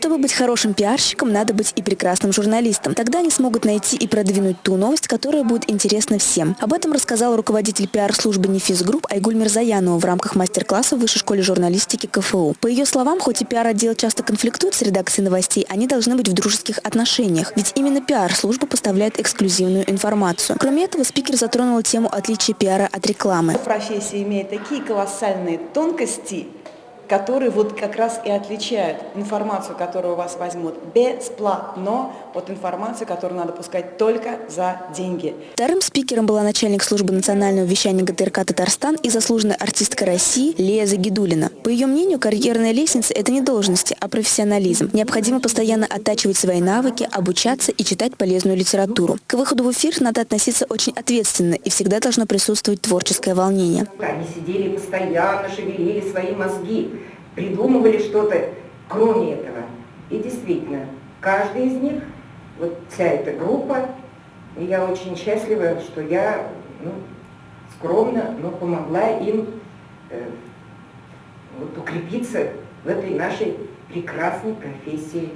Чтобы быть хорошим пиарщиком, надо быть и прекрасным журналистом. Тогда они смогут найти и продвинуть ту новость, которая будет интересна всем. Об этом рассказал руководитель пиар-службы «Нефис Групп» Айгуль Мирзаянова в рамках мастер-класса в Высшей школе журналистики КФУ. По ее словам, хоть и пиар-отдел часто конфликтует с редакцией новостей, они должны быть в дружеских отношениях. Ведь именно пиар-служба поставляет эксклюзивную информацию. Кроме этого, спикер затронул тему отличия пиара от рекламы. Профессия имеет такие колоссальные тонкости, которые вот как раз и отличают информацию, которую у вас возьмут бесплатно, от информации, которую надо пускать только за деньги. Вторым спикером была начальник службы национального вещания ГТРК «Татарстан» и заслуженная артистка России Лея Загидулина. По ее мнению, карьерная лестница – это не должности, а профессионализм. Необходимо постоянно оттачивать свои навыки, обучаться и читать полезную литературу. К выходу в эфир надо относиться очень ответственно и всегда должно присутствовать творческое волнение. Они сидели постоянно, шевелили свои мозги придумывали что-то кроме этого. И действительно, каждый из них, вот вся эта группа, и я очень счастлива, что я ну, скромно, но помогла им э, вот, укрепиться в этой нашей прекрасной профессии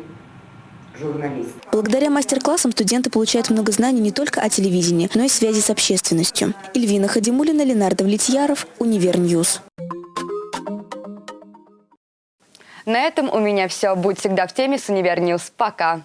журналист. Благодаря мастер-классам студенты получают много знаний не только о телевидении, но и связи с общественностью. Эльвина Хадимулина, Ленар Давлетьяров, Univer News. На этом у меня все. Будь всегда в теме с Univer News. Пока!